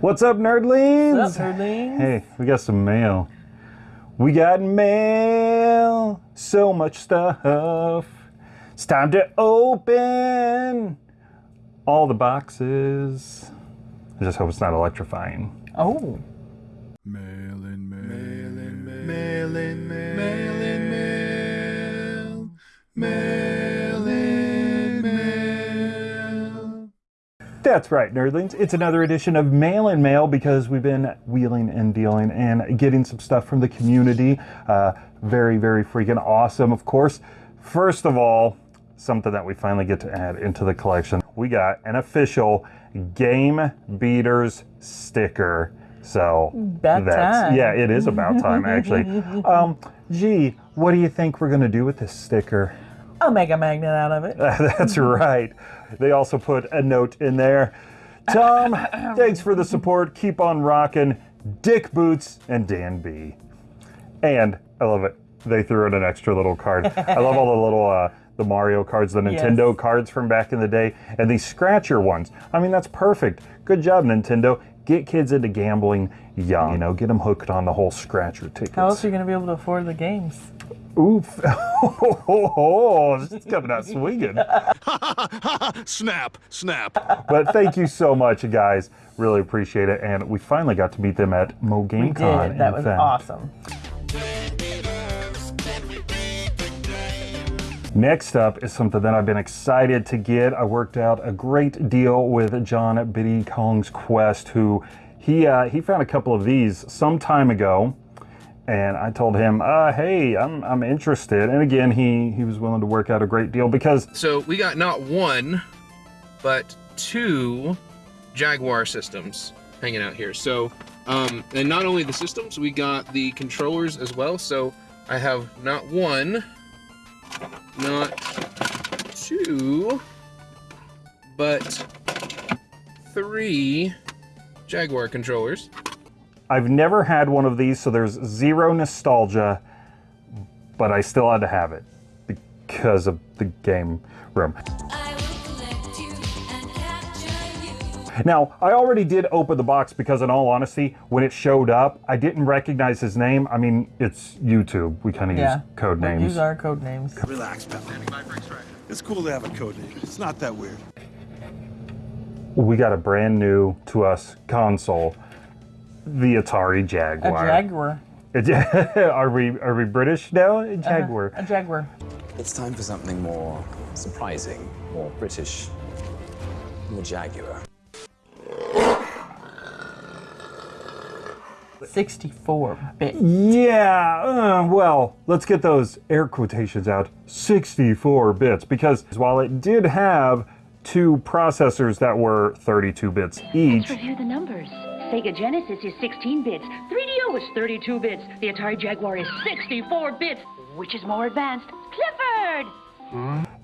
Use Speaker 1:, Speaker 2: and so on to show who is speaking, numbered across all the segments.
Speaker 1: What's up, nerdlings?
Speaker 2: What's up, nerdlings?
Speaker 1: Hey, we got some mail. We got mail. So much stuff. It's time to open all the boxes. I just hope it's not electrifying.
Speaker 2: Oh.
Speaker 3: Mail in, mail in, mail in, mail in, mail, mail
Speaker 1: That's right, nerdlings. It's another edition of Mail and Mail because we've been wheeling and dealing and getting some stuff from the community. Uh, very, very freaking awesome, of course. First of all, something that we finally get to add into the collection. We got an official Game Beaters sticker. So
Speaker 2: About
Speaker 1: that's
Speaker 2: time.
Speaker 1: yeah, it is about time actually. um, gee, what do you think we're gonna do with this sticker?
Speaker 2: I'll make a magnet out of it.
Speaker 1: That's right. They also put a note in there. Tom, thanks for the support. Keep on rocking. Dick Boots and Dan B. And I love it. They threw in an extra little card. I love all the little uh, the Mario cards, the Nintendo
Speaker 2: Yes.
Speaker 1: cards from back in the day, and these scratcher ones. I mean, that's perfect. Good job, Nintendo. Get kids into gambling young. You know, get them hooked on the whole scratcher tickets.
Speaker 2: How else are you going to be able to afford the games?
Speaker 1: Oof. oh, this is coming out swinging.
Speaker 3: Snap, snap.
Speaker 1: But thank you so much, you guys. Really appreciate it. And we finally got to meet them at Mo Game
Speaker 2: We
Speaker 1: Con.
Speaker 2: did. That was
Speaker 1: fact.
Speaker 2: awesome.
Speaker 1: Next up is something that I've been excited to get. I worked out a great deal with John Biddy Kong's Quest, who he uh, he found a couple of these some time ago, and I told him, uh, "Hey, I'm I'm interested." And again, he he was willing to work out a great deal because
Speaker 4: So we got not one, but two Jaguar systems hanging out here. So, um, and not only the systems, we got the controllers as well. So I have not one, not two, but three Jaguar controllers.
Speaker 1: I've never had one of these, so there's zero nostalgia, but I still had to have it because of the game room. Now, I already did open the box because, in all honesty, when it showed up, I didn't recognize his name. I mean, it's YouTube. We kind of
Speaker 2: Yeah.
Speaker 1: use code
Speaker 2: We
Speaker 1: names.
Speaker 2: Use our code names.
Speaker 3: Relax, pal. It's cool to have a code name. It's not that weird.
Speaker 1: We got a brand new to us console, the Atari
Speaker 2: A
Speaker 1: Jaguar.
Speaker 2: Jaguar.
Speaker 1: are we are we British now? A uh-huh. Jaguar.
Speaker 2: A Jaguar.
Speaker 5: It's time for something more surprising, more British, the Jaguar.
Speaker 2: 64 bit.
Speaker 1: Yeah, uh, well, let's get those air quotations out. 64 bits, because while it did have two processors that were 32 bits each,
Speaker 6: Review the numbers. Sega Genesis is 16 bits. 3DO is 32 bits. The Atari Jaguar is 64 bits. Which is more advanced? Clifford!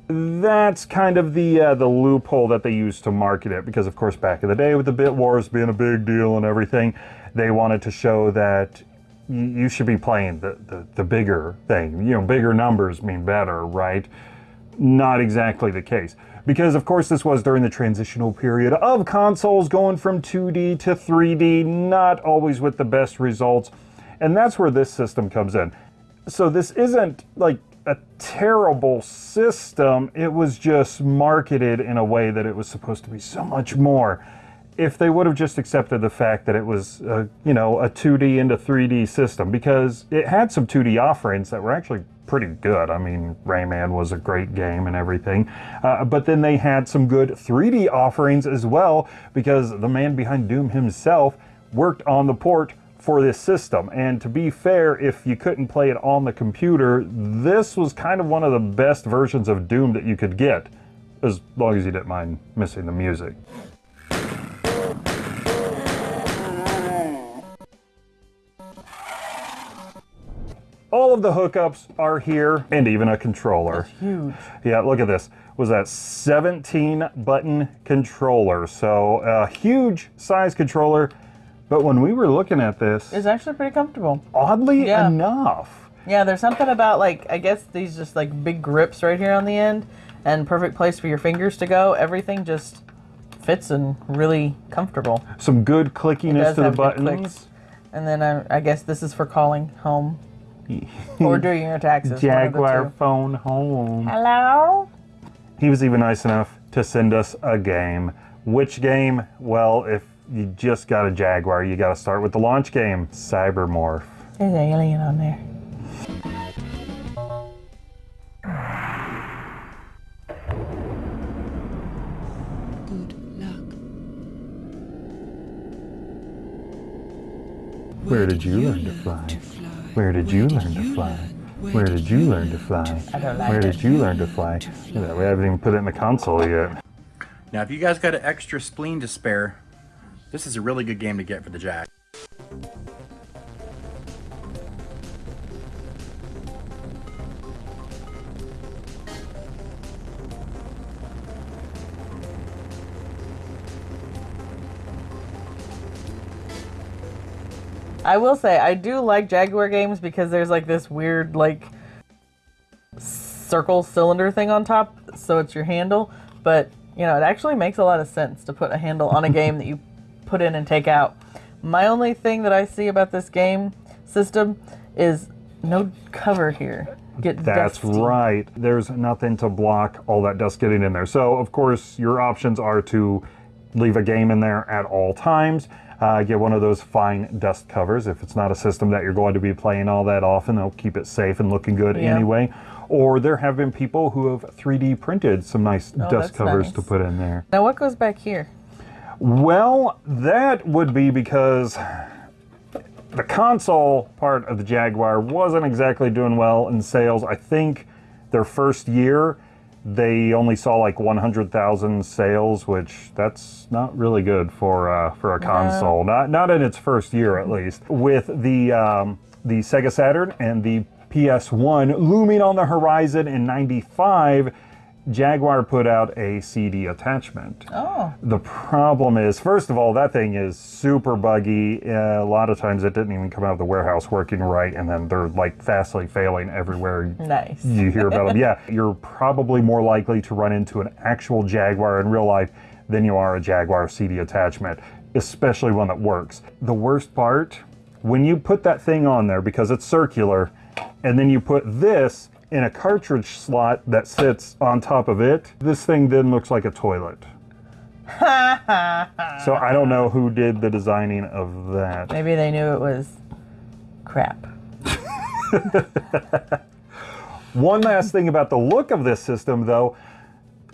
Speaker 1: That's kind of the uh, the loophole that they used to market it. Because of course, back in the day, with the bit wars being a big deal and everything, they wanted to show that you should be playing the, the the bigger thing. You know, bigger numbers mean better, right? Not exactly the case. Because, of course, this was during the transitional period of consoles going from 2D to 3D, not always with the best results. And that's where this system comes in. So, this isn't like a terrible system, it was just marketed in a way that it was supposed to be so much more. If they would have just accepted the fact that it was, uh, you know, a 2D into 3D system, because it had some 2D offerings that were actually pretty good. I mean, Rayman was a great game and everything. Uh, but then they had some good 3D offerings as well, because the man behind Doom himself worked on the port for this system. And to be fair, if you couldn't play it on the computer, this was kind of one of the best versions of Doom that you could get, as long as you didn't mind missing the music. All of the hookups are here, and even a controller.
Speaker 2: That's Huge.
Speaker 1: Yeah, look at this. Was that 17 button controller? So a huge size controller. But when we were looking at this,
Speaker 2: It's actually pretty comfortable.
Speaker 1: oddly
Speaker 2: Yeah.
Speaker 1: enough,
Speaker 2: Yeah, there's something about like I guess these just like big grips right here on the end, and perfect place for your fingers to go. Everything just fits and really comfortable.
Speaker 1: Some good clickiness to the buttons.
Speaker 2: clicks. And then I, I guess this is for calling home or doing your taxes. one of the
Speaker 1: Jaguar phone home.
Speaker 2: Hello.
Speaker 1: He was even nice enough to send us a game. Which game? Well, if you just got a Jaguar, you got to start with the launch game, Cybermorph.
Speaker 2: There's an alien on there. Good luck.
Speaker 1: Where did you learn to fly? Where did you learn to fly? Where did you learn to fly?
Speaker 2: I don't like
Speaker 1: Where did you learn to fly? Yeah, we haven't even put it in the console yet.
Speaker 7: Now, if you guys got an extra spleen to spare, this is a really good game to get for the Jack.
Speaker 2: I will say I do like Jaguar games because there's like this weird like circle cylinder thing on top, so it's your handle. But you know, it actually makes a lot of sense to put a handle on a game that you put in and take out. My only thing that I see about this game system is no cover here. Get
Speaker 1: That's
Speaker 2: dusty.
Speaker 1: right. There's nothing to block all that dust getting in there. So, of course, your options are to leave a game in there at all times. Uh, get one of those fine dust covers. If it's not a system that you're going to be playing all that often, they'll keep it safe and looking good
Speaker 2: Yeah.
Speaker 1: anyway. Or there have been people who have 3D printed some nice
Speaker 2: Oh,
Speaker 1: dust covers
Speaker 2: nice.
Speaker 1: to put in there.
Speaker 2: Now what goes back here?
Speaker 1: Well, that would be because the console part of the Jaguar wasn't exactly doing well in sales. I think their first year they only saw like 100,000 sales, which that's not really good for uh, for a console. Not not in its first year at least. With the um, the Sega Saturn and the PS1 looming on the horizon in '95. Jaguar put out a CD attachment.
Speaker 2: Oh,
Speaker 1: The problem is, first of all, that thing is super buggy. Uh, a lot of times it didn't even come out of the warehouse working right, and then they're like fastly failing everywhere
Speaker 2: nice.
Speaker 1: you hear about them. Yeah, you're probably more likely to run into an actual Jaguar in real life than you are a Jaguar CD attachment, especially one that works. The worst part, when you put that thing on there, because it's circular, and then you put this in a cartridge slot that sits on top of it, this thing then looks like a toilet. so I don't know who did the designing of that.
Speaker 2: Maybe they knew it was crap.
Speaker 1: One last thing about the look of this system, though,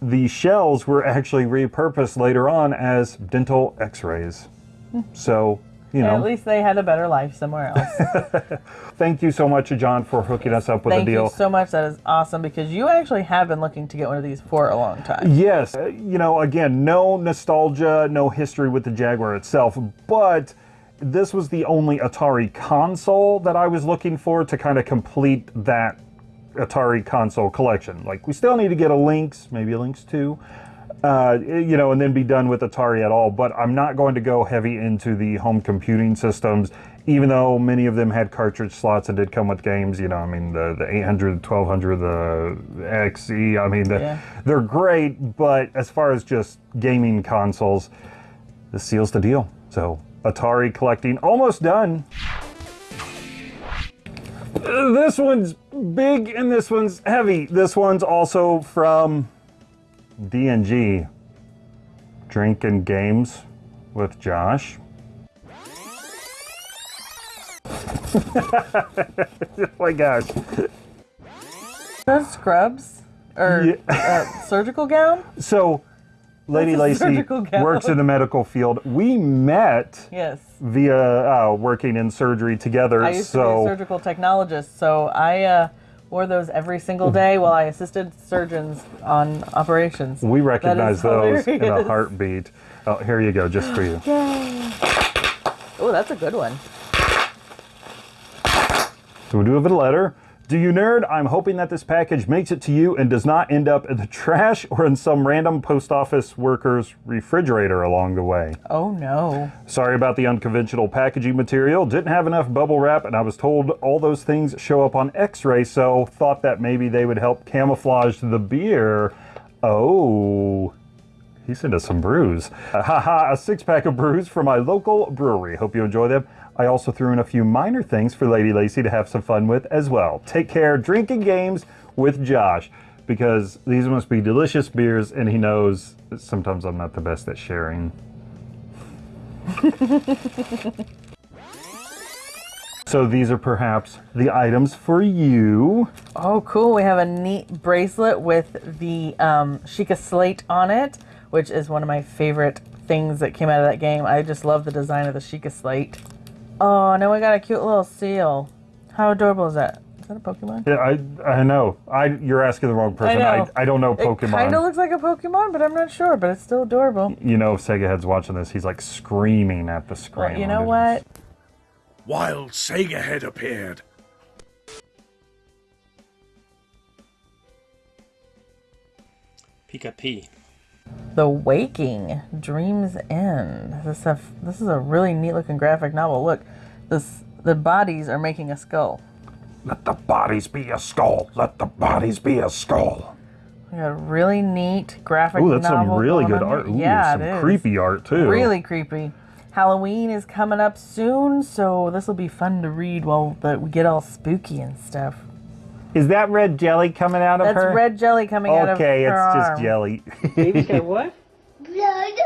Speaker 1: the shells were actually repurposed later on as dental x-rays. Hmm. So, you
Speaker 2: At least they had a better life somewhere else.
Speaker 1: thank you so much, John, for hooking us up with
Speaker 2: Thank
Speaker 1: a deal.
Speaker 2: Thank you so much. That is awesome because you actually have been looking to get one of these for a long time.
Speaker 1: Yes, uh, you know, again, no nostalgia, no history with the Jaguar itself, but this was the only Atari console that I was looking for to kind of complete that Atari console collection. Like, we still need to get a Lynx, maybe a Lynx 2, uh, you know, and then be done with Atari at all. But I'm not going to go heavy into the home computing systems, even though many of them had cartridge slots and did come with games. You know, I mean, the, the 800, 1200, the XE, I mean, the,
Speaker 2: Yeah.
Speaker 1: they're great, but as far as just gaming consoles, this seals the deal. So, Atari collecting almost done. This one's big and this one's heavy. This one's also from DNG. Drinking Games with Josh. oh my gosh.
Speaker 2: Those scrubs or uh, surgical gown?
Speaker 1: So, Lady Lacey works in the medical field. We met
Speaker 2: Yes.
Speaker 1: via uh, working in surgery together.
Speaker 2: I used to be a
Speaker 1: so,
Speaker 2: surgical technologist, so I uh, wore those every single day while I assisted surgeons on operations.
Speaker 1: we recognize those in a heartbeat. Oh, here you go, just for you.
Speaker 2: Oh, that's a good one.
Speaker 1: So we do have a letter. Do you nerd? I'm hoping that this package makes it to you and does not end up in the trash or in some random post office worker's refrigerator along the way.
Speaker 2: Oh no.
Speaker 1: Sorry about the unconventional packaging material. Didn't have enough bubble wrap, and I was told all those things show up on x ray, so thought that maybe they would help camouflage the beer. Oh. He sent us some brews. Haha, a six pack of brews from my local brewery. Hope you enjoy them. I also threw in a few minor things for Lady Lacy to have some fun with as well. Take care, drinking games with Josh, because these must be delicious beers, and he knows that sometimes I'm not the best at sharing. so these are perhaps the items for you.
Speaker 2: Oh, cool. We have a neat bracelet with the um, Sheikah Slate on it, which is one of my favorite things that came out of that game. I just love the design of the Sheikah Slate. Oh, now we got a cute little seal. How adorable is that? Is that a Pokemon?
Speaker 1: Yeah, I I know. I you're asking the wrong person.
Speaker 2: know.
Speaker 1: I, I don't know
Speaker 2: It kind
Speaker 1: Pokemon.
Speaker 2: of looks like a Pokemon, but I'm not sure. But it's still adorable.
Speaker 1: you know, if Sega Head's watching this, he's like screaming at the screen.
Speaker 2: Well, you know what?
Speaker 3: Wild Sega head appeared.
Speaker 8: Pika P.
Speaker 2: The Waking Dreams End. This stuff. This is a really neat looking graphic novel. Look, this the bodies are making a skull.
Speaker 1: Let the bodies be a skull. Let the bodies be a skull.
Speaker 2: We got a really neat graphic
Speaker 1: Ooh, that's some really good art. Ooh,
Speaker 2: yeah,
Speaker 1: some
Speaker 2: it is.
Speaker 1: creepy art too.
Speaker 2: Really creepy. Halloween is coming up soon, so this will be fun to read while the, we get all spooky and stuff.
Speaker 1: Is that red jelly coming out of
Speaker 2: That's
Speaker 1: her?
Speaker 2: That's red jelly coming out of her
Speaker 1: Okay, it's just
Speaker 2: arm.
Speaker 1: jelly.
Speaker 9: Baby said what?
Speaker 6: Blood.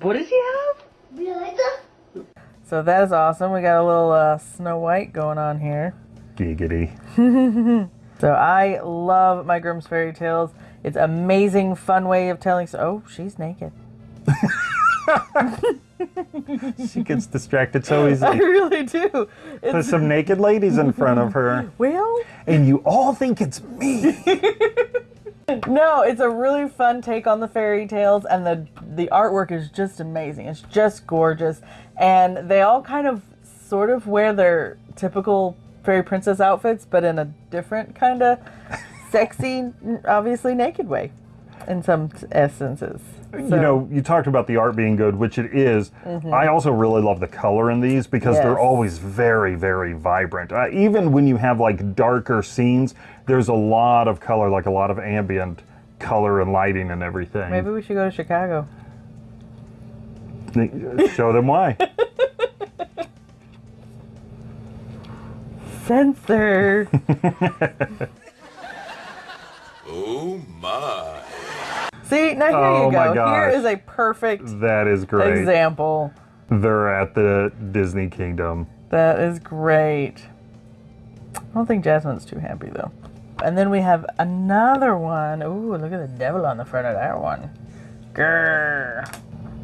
Speaker 9: What does he have?
Speaker 6: Blood.
Speaker 2: So that is awesome. We got a little uh, Snow White going on here.
Speaker 1: Giggity.
Speaker 2: So I love my Grimm's Fairy Tales. It's amazing, fun way of telling. So, oh, she's naked.
Speaker 1: she gets distracted so easily.
Speaker 2: I really do.
Speaker 1: There's
Speaker 2: It's,
Speaker 1: some naked ladies in front of her,
Speaker 2: well,
Speaker 1: and you all think it's me.
Speaker 2: no, it's a really fun take on the fairy tales, and the the artwork is just amazing. It's just gorgeous, and they all kind of sort of wear their typical fairy princess outfits, but in a different kind of sexy, obviously naked way, in some essences.
Speaker 1: You know, you talked about the art being good, which it is. I also really love the color in these because they're
Speaker 2: Mm-hmm.
Speaker 1: Always very, very vibrant. Uh, even when you have like darker scenes, there's a lot of color, like a lot of ambient color and lighting and everything.
Speaker 2: Maybe we should go to Chicago.
Speaker 1: Show them why.
Speaker 2: Censor.
Speaker 3: Oh my.
Speaker 2: See, now here
Speaker 1: Oh
Speaker 2: you go. Here is a perfect
Speaker 1: that is great.
Speaker 2: example.
Speaker 1: They're at the Disney Kingdom.
Speaker 2: That is great. I don't think Jasmine's too happy though. And then we have another one. Ooh, look at the devil on the front of that one. Grrr.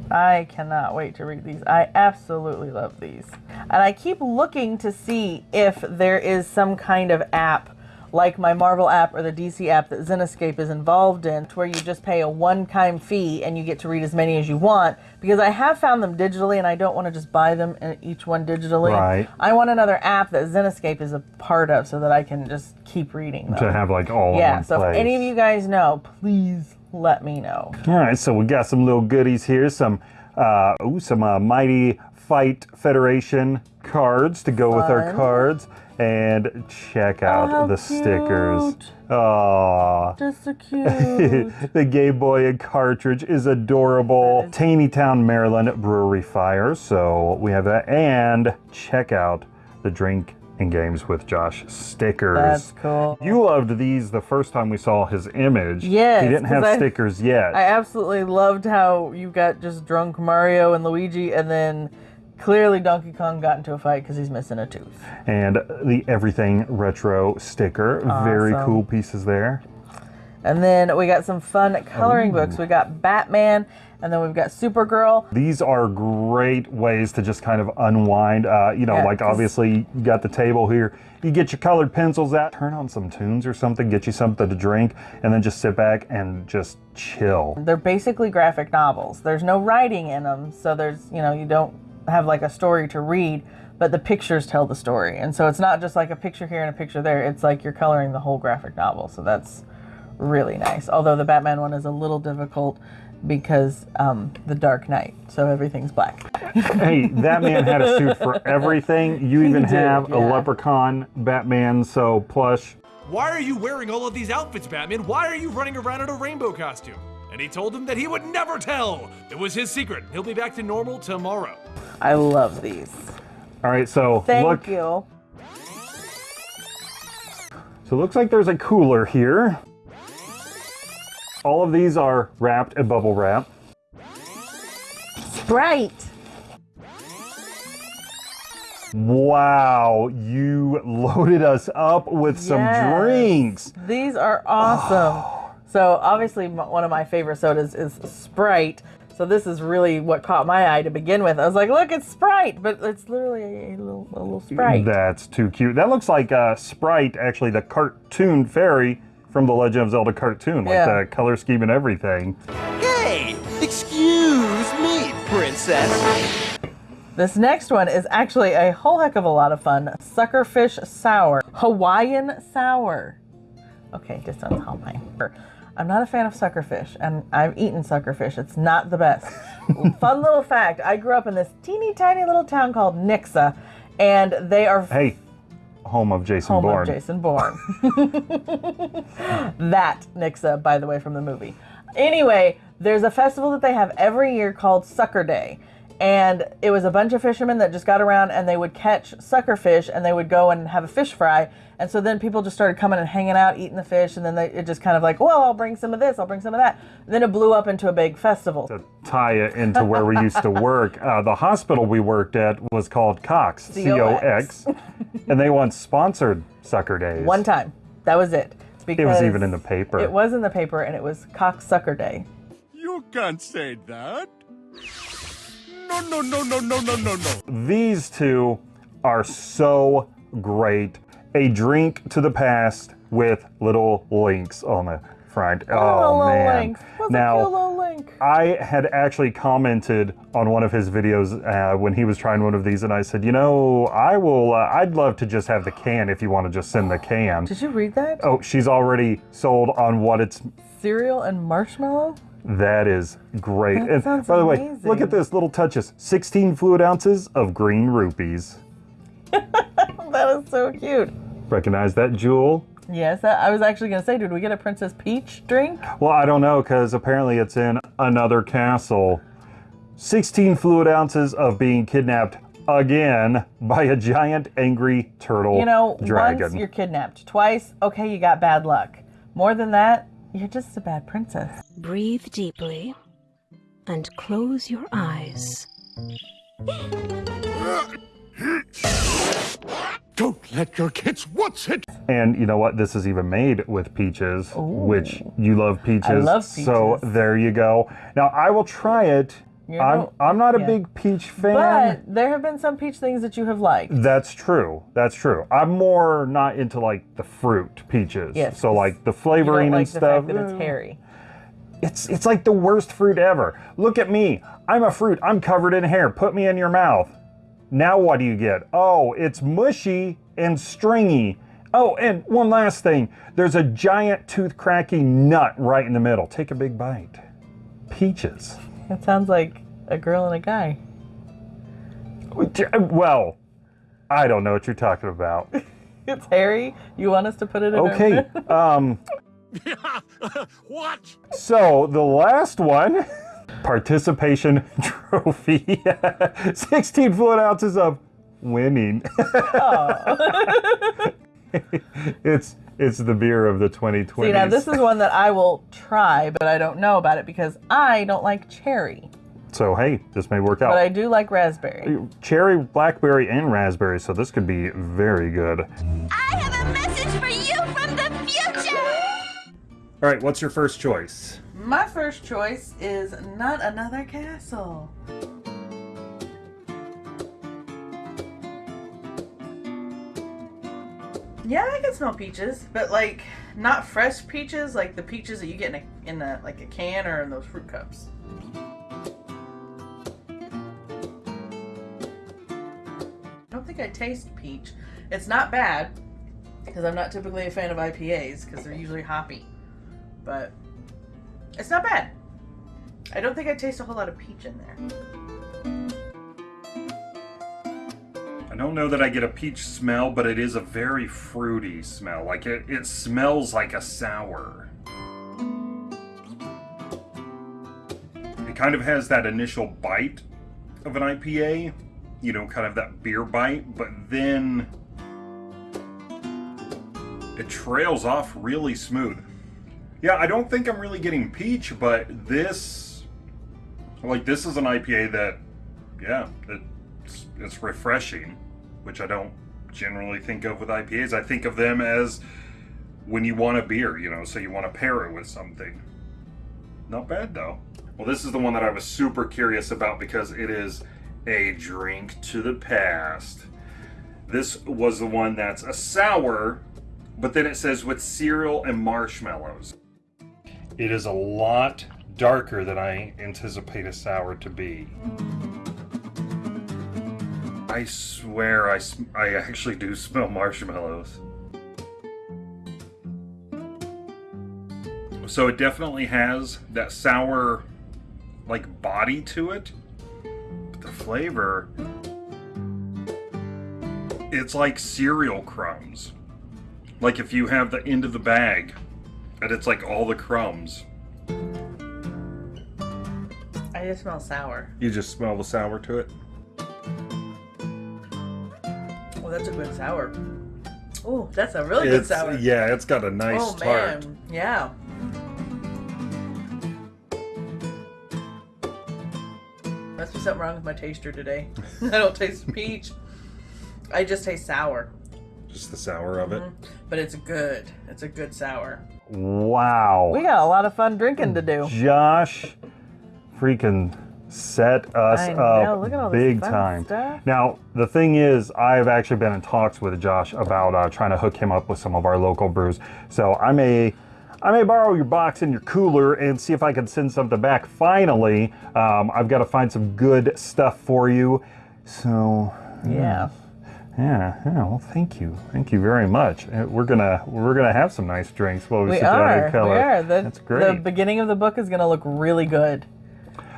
Speaker 2: I cannot wait to read these. I absolutely love these. And I keep looking to see if there is some kind of app like my Marvel app or the DC app that Zenescope is involved in, to where you just pay a one-time fee and you get to read as many as you want. Because I have found them digitally, and I don't want to just buy them each one digitally.
Speaker 1: Right.
Speaker 2: I want another app that Zenescope is a part of, so that I can just keep reading them.
Speaker 1: To have like all in
Speaker 2: yeah.
Speaker 1: one
Speaker 2: So
Speaker 1: place.
Speaker 2: if any of you guys know, please let me know.
Speaker 1: All right, so we got some little goodies here. Some, uh, ooh, some uh, Mighty Fight Federation cards to go with our cards. And check out oh,
Speaker 2: how
Speaker 1: the stickers.
Speaker 2: cute.
Speaker 1: Aww.
Speaker 2: Just so cute.
Speaker 1: the Game Boy and cartridge is adorable. Taneytown, Maryland Brewery Fire. So we have that. And check out the Drink and Games with Josh stickers.
Speaker 2: That's cool.
Speaker 1: You loved these the first time we saw his image.
Speaker 2: Yes,
Speaker 1: He didn't have
Speaker 2: I-
Speaker 1: stickers yet.
Speaker 2: I absolutely loved how you got just drunk Mario and Luigi, and then clearly Donkey Kong got into a fight because he's missing a tooth.
Speaker 1: and the Everything Retro sticker. Very cool pieces there.
Speaker 2: And then we got some fun coloring books. We got Batman, and then we've got Supergirl.
Speaker 1: These are great ways to just kind of unwind. Uh, you know,
Speaker 2: Yeah,
Speaker 1: like obviously you got the table here. You get your colored pencils out, turn on some tunes or something, get you something to drink, and then just sit back and just chill.
Speaker 2: They're basically graphic novels. There's no writing in them, so there's, you know, you don't have like a story to read, but the pictures tell the story. And so it's not just like a picture here and a picture there. It's like you're coloring the whole graphic novel. So that's really nice. Although the Batman one is a little difficult because um, the Dark Knight, so everything's black.
Speaker 1: hey, that man had a suit for everything. You even
Speaker 2: did,
Speaker 1: have a leprechaun Batman, so plush.
Speaker 10: Why are you wearing all of these outfits, Batman? Why are you running around in a rainbow costume?
Speaker 8: and he told him that he would never tell. It was his secret. He'll be back to normal tomorrow.
Speaker 2: I love these.
Speaker 1: All right, so
Speaker 2: Thank
Speaker 1: look.
Speaker 2: you.
Speaker 1: So it looks like there's a cooler here. All of these are wrapped in bubble wrap.
Speaker 2: Sprite.
Speaker 1: Wow, you loaded us up with some
Speaker 2: Yes.
Speaker 1: drinks.
Speaker 2: These are awesome. So obviously, one of my favorite sodas is Sprite. So this is really what caught my eye to begin with. I was like, "Look, it's Sprite," but it's literally a, a little, a little Sprite.
Speaker 1: That's too cute. That looks like uh, Spryte, actually, the cartoon fairy from the Legend of Zelda cartoon, like
Speaker 2: Yeah.
Speaker 1: the color scheme and everything.
Speaker 10: Hey, excuse me, princess.
Speaker 2: This next one is actually a whole heck of a lot of fun. Suckerfish Sour. Hawaiian Sour. Okay, just this sounds Hawaiian. I'm not a fan of suckerfish, and I've eaten suckerfish. It's not the best. fun little fact I grew up in this teeny tiny little town called Nixa, and they are
Speaker 1: Hey, home of Jason
Speaker 2: home
Speaker 1: Bourne.
Speaker 2: of Jason Bourne. that Nixa, by the way, from the movie. Anyway, there's a festival that they have every year called Sucker Day. And it was a bunch of fishermen that just got around and they would catch suckerfish and they would go and have a fish fry. And so then people just started coming and hanging out, eating the fish. And then they, it just kind of like, well, I'll bring some of this, I'll bring some of that. then it blew up into a big festival.
Speaker 1: to tie it into where we used to work. Uh, the hospital we worked at was called Cox, C O X, and they once sponsored Sucker Days.
Speaker 2: One time. That was it.
Speaker 1: It was even in the paper.
Speaker 2: It was in the paper and it was cox Sucker Day.
Speaker 3: You can't say that. No, no, no, no, no, no, no, no.
Speaker 1: These two are so great. A drink to the past with little links on the front. Oh,
Speaker 2: little
Speaker 1: man.
Speaker 2: links.
Speaker 1: Now,
Speaker 2: link?
Speaker 1: I had actually commented on one of his videos uh, when he was trying one of these, and I said, you know, I will. Uh, I'd love to just have the can if you want to just send the can.
Speaker 2: Did you read that?
Speaker 1: Oh, she's already sold on what it's.
Speaker 2: Cereal and marshmallow?
Speaker 1: That is great.
Speaker 2: That
Speaker 1: and
Speaker 2: sounds
Speaker 1: by the way, look at this little touches. 16 fluid ounces of green rupees.
Speaker 2: that is so cute.
Speaker 1: Recognize that, Jewel?
Speaker 2: Yes, I was actually going to say, did we get a Princess Peach drink?
Speaker 1: Well, I don't know because apparently it's in another castle. 16 fluid ounces of being kidnapped again by a giant angry turtle
Speaker 2: You know,
Speaker 1: dragon.
Speaker 2: once you're kidnapped, twice, okay, you got bad luck. More than that, you're just a bad princess.
Speaker 11: Breathe deeply and close your eyes.
Speaker 3: Don't let your kids watch it.
Speaker 1: And you know what? This is even made with peaches, which you love peaches.
Speaker 2: love
Speaker 1: So there you go. Now I will try it.
Speaker 2: You
Speaker 1: I'm, I'm not a
Speaker 2: yeah.
Speaker 1: big peach fan.
Speaker 2: But there have been some peach things that you have liked.
Speaker 1: That's true. That's true. I'm more not into like the fruit peaches.
Speaker 2: Yes,
Speaker 1: So like the flavoring
Speaker 2: like
Speaker 1: and
Speaker 2: the
Speaker 1: stuff.
Speaker 2: fact that it's hairy.
Speaker 1: It's it's like the worst fruit ever. Look at me. I'm a fruit. I'm covered in hair. Put me in your mouth. Now what do you get? Oh, it's mushy and stringy. Oh, and one last thing. There's a giant tooth cracking nut right in the middle. Take a big bite. Peaches.
Speaker 2: That sounds like a girl and a guy.
Speaker 1: Well, I don't know what you're talking about.
Speaker 2: It's Harry. You want us to put it in
Speaker 1: Okay.
Speaker 2: mouth?
Speaker 1: Um
Speaker 3: what?
Speaker 1: So the last one, participation trophy, 16 fluid ounces of winning. oh. it's it's the beer of the 2020s.
Speaker 2: See, now this is one that I will try, but I don't know about it because I don't like cherry.
Speaker 1: so hey, this may work out.
Speaker 2: But I do like raspberry.
Speaker 1: Uh, cherry, blackberry, and raspberry. So this could be very good.
Speaker 12: I have a message for you from the future!
Speaker 1: All right, what's your first choice?
Speaker 2: My first choice is not another castle. Yeah, I can smell peaches, but like not fresh peaches, like the peaches that you get in a in a like a can or in those fruit cups. I don't think I taste peach. It's not bad because I'm not typically a fan of IPAs because they're usually hoppy, but it's not bad. I don't think I taste a whole lot of peach in there.
Speaker 1: I don't know that I get a peach smell, but it is a very fruity smell. Like it, it smells like a sour. It kind of has that initial bite of an IPA, you know, kind of that beer bite, but then it trails off really smooth. Yeah, I don't think I'm really getting peach, but this, like, this is an IPA that, yeah, it's, it's refreshing, which I don't generally think of with IPAs. I think of them as when you want a beer, you know, so you want to pair it with something. Not bad though. Well, this is the one that I was super curious about because it is a drink to the past. This was the one that's a sour, but then it says with cereal and marshmallows. It is a lot darker than I anticipate a sour to be. I swear I, sm- I actually do smell marshmallows. So it definitely has that sour like body to it. But the flavor it's like cereal crumbs. Like if you have the end of the bag and it's like all the crumbs.
Speaker 2: I just smell sour.
Speaker 1: You just smell the sour to it.
Speaker 2: Oh, that's a good sour. Oh, that's a really good sour.
Speaker 1: Yeah, it's got a nice
Speaker 2: oh
Speaker 1: tart.
Speaker 2: man, yeah. Must be something wrong with my taster today. I don't taste peach. I just taste sour.
Speaker 1: Just the sour of it. Mm-hmm.
Speaker 2: But it's good. It's a good sour.
Speaker 1: Wow.
Speaker 2: We got a lot of fun drinking to do.
Speaker 1: Josh freaking set us
Speaker 2: I
Speaker 1: up
Speaker 2: look at all
Speaker 1: big time.
Speaker 2: stuff.
Speaker 1: Now, the thing is, I've actually been in talks with Josh about uh, trying to hook him up with some of our local brews. So I may. I may borrow your box and your cooler and see if I can send something back. Finally, um, I've got to find some good stuff for you. So,
Speaker 2: Yeah.
Speaker 1: yeah, yeah. Well, thank you, thank you very much. Uh, We're gonna we're gonna have some nice drinks while we,
Speaker 2: We
Speaker 1: sit down
Speaker 2: are.
Speaker 1: and color.
Speaker 2: We are. The,
Speaker 1: That's great.
Speaker 2: The beginning of the book is going to look really good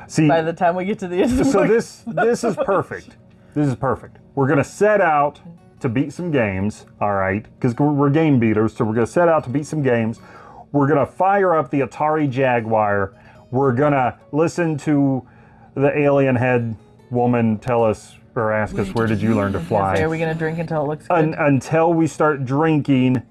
Speaker 1: See,
Speaker 2: by the time we get to the end of the
Speaker 1: so this this is perfect. This is perfect. We're gonna set out to beat some games, all right? Because we're, game beaters, so we're gonna set out to beat some games. We're gonna fire up the Atari Jaguar. We're gonna listen to the alien head woman tell us or ask us where did you learn to fly
Speaker 2: are we going to drink until it looks good?
Speaker 1: Un- until we start drinking,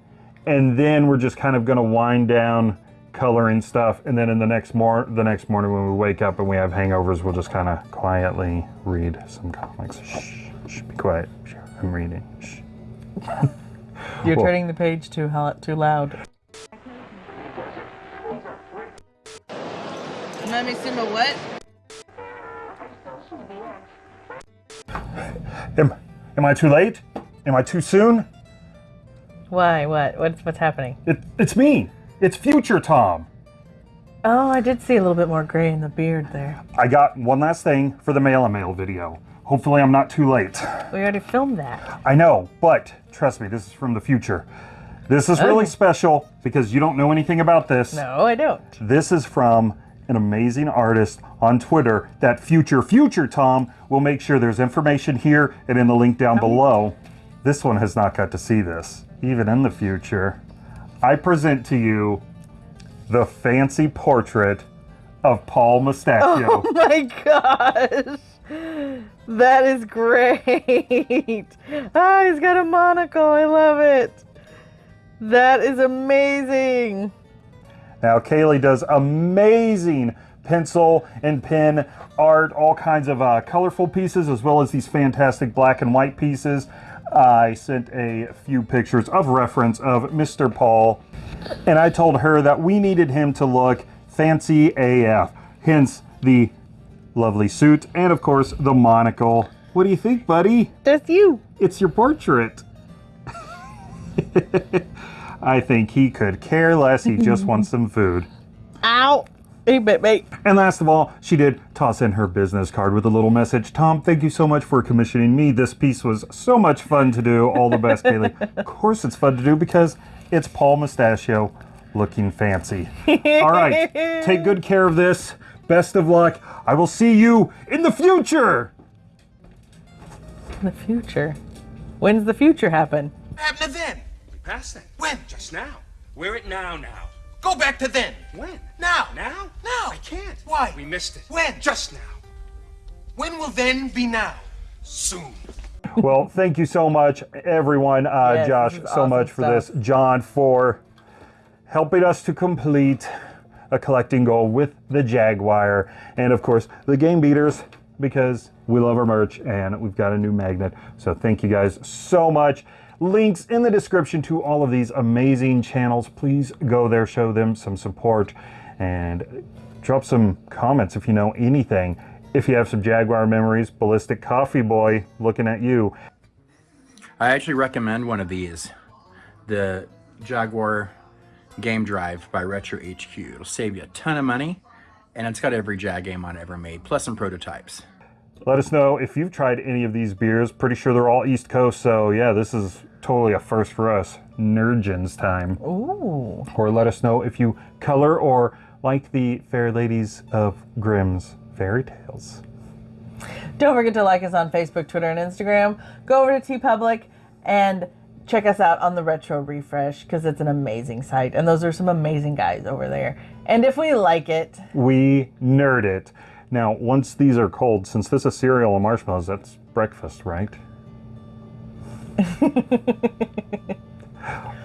Speaker 1: and then we're just kind of gonna wind down coloring stuff, and then in the next mor- the next morning when we wake up and we have hangovers, we'll just kind of quietly read some comics. Shh, shh, be quiet. Shh, I'm reading. Shh.
Speaker 2: You're
Speaker 1: Well-
Speaker 2: turning the page too hel- too loud. Let me see my what?
Speaker 1: Am, am I too late? Am I too soon?
Speaker 2: Why? What? What's what's happening?
Speaker 1: It, it's me. It's future Tom.
Speaker 2: Oh, I did see a little bit more gray in the beard there.
Speaker 1: I got one last thing for the mail and mail video. Hopefully, I'm not too late.
Speaker 2: We already filmed that.
Speaker 1: I know, but trust me, this is from the future. This is really
Speaker 2: oh.
Speaker 1: special because you don't know anything about this.
Speaker 2: No, I don't.
Speaker 1: This is from an amazing artist on Twitter that future future Tom will make sure there's information here and in the link down oh. below. This one has not got to see this, even in the future. I present to you the fancy portrait of Paul Mustachio.
Speaker 2: Oh my gosh. That is great. Ah, he's got a monocle. I love it. That is amazing.
Speaker 1: Now, Kaylee does amazing pencil and pen art, all kinds of uh, colorful pieces, as well as these fantastic black and white pieces. I sent a few pictures of reference of Mr. Paul, and I told her that we needed him to look fancy AF, hence the lovely suit and, of course, the monocle. What do you think, buddy?
Speaker 2: That's you.
Speaker 1: It's your portrait. I think he could care less. He just wants some food.
Speaker 2: Ow. Hey, bit mate.
Speaker 1: And last of all, she did toss in her business card with a little message. Tom, thank you so much for commissioning me. This piece was so much fun to do. All the best, Kaylee. Of course, it's fun to do because it's Paul Mustachio looking fancy. All right, take good care of this. Best of luck. I will see you in the future.
Speaker 2: In the future. When's the future happen?
Speaker 3: What happened to then? We passed that. When? Just now. We're at now now.
Speaker 13: Go back to then.
Speaker 10: When?
Speaker 13: Now.
Speaker 10: Now?
Speaker 13: Now.
Speaker 10: I can't.
Speaker 13: Why?
Speaker 10: We missed it.
Speaker 13: When?
Speaker 10: Just now.
Speaker 13: When will then be now? Soon.
Speaker 1: well, thank you so much, everyone. Uh,
Speaker 2: Yes,
Speaker 1: Josh, so
Speaker 2: awesome
Speaker 1: much for
Speaker 2: stuff.
Speaker 1: this. John, for helping us to complete a collecting goal with the Jaguar. And of course, the Game Beaters, because we love our merch and we've got a new magnet. So thank you guys so much. Links in the description to all of these amazing channels. Please go there, show them some support, and drop some comments if you know anything. If you have some Jaguar memories, Ballistic Coffee Boy, looking at you.
Speaker 7: I actually recommend one of these. The Jaguar Game Drive by Retro HQ. It'll save you a ton of money, and it's got every Jag game on ever made, plus some prototypes.
Speaker 1: Let us know if you've tried any of these beers. Pretty sure they're all East Coast, so yeah, this is totally a first for us. Nerdgens time.
Speaker 2: Ooh.
Speaker 1: Or let us know if you color or like the fair ladies of Grimm's fairy tales.
Speaker 2: Don't forget to like us on Facebook, Twitter, and Instagram. Go over to TeePublic and check us out on the Retro Refresh because it's an amazing site. And those are some amazing guys over there. And if we like it,
Speaker 1: We nerd it. Now, once these are cold, since this is cereal and marshmallows, that's breakfast, right?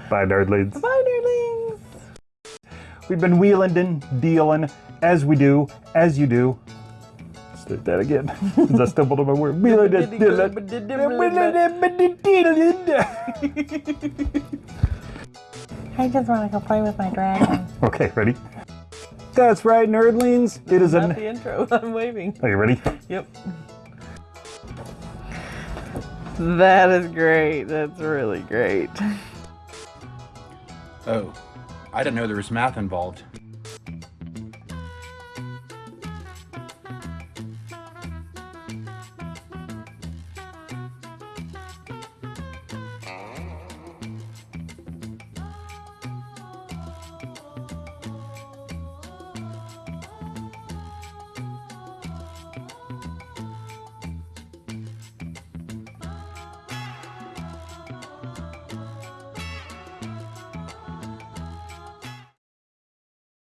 Speaker 1: Bye, nerdlings.
Speaker 2: bye, nerdlings.
Speaker 1: We've been wheeling and dealing as we do, as you do. Let's do that again. Because I stumbled on my word. Wheeling and dealing.
Speaker 2: I just want to go play with my dragon.
Speaker 1: Okay, ready? That's right, nerdlings. It is
Speaker 2: Not
Speaker 1: an.
Speaker 2: the intro. I'm waving.
Speaker 1: Are you ready?
Speaker 2: Yep. That is great. That's really great.
Speaker 7: Oh, I didn't know there was math involved.